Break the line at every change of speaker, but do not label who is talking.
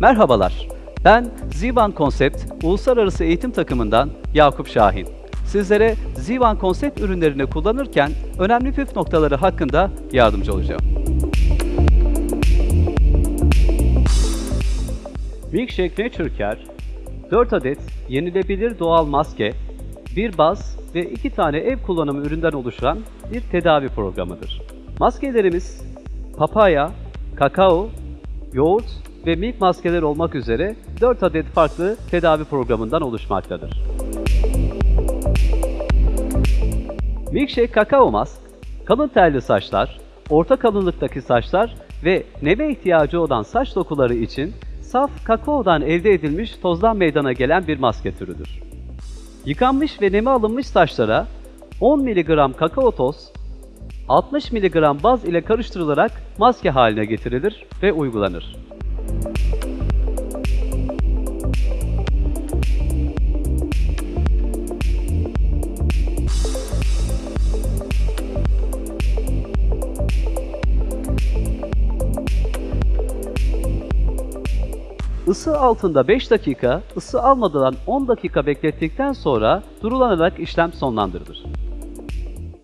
Merhabalar, ben Zivan Konsept Uluslararası Eğitim Takımından Yakup Şahin. Sizlere Zivan Konsept ürünlerini kullanırken önemli püf noktaları hakkında yardımcı olacağım. Milkshake Nature Care 4 adet yenilebilir doğal maske, bir baz ve 2 tane ev kullanımı üründen oluşan bir tedavi programıdır. Maskelerimiz papaya, kakao, yoğurt ve milk maskeler olmak üzere 4 adet farklı tedavi programından oluşmaktadır. Milkshake Kakao Mask, kalın telli saçlar, orta kalınlıktaki saçlar ve neme ihtiyacı olan saç dokuları için saf kakaodan elde edilmiş tozdan meydana gelen bir maske türüdür. Yıkanmış ve neme alınmış saçlara 10 mg kakao toz, 60 mg baz ile karıştırılarak maske haline getirilir ve uygulanır. Isı altında 5 dakika, ısı almadan 10 dakika beklettikten sonra durulanarak işlem sonlandırılır.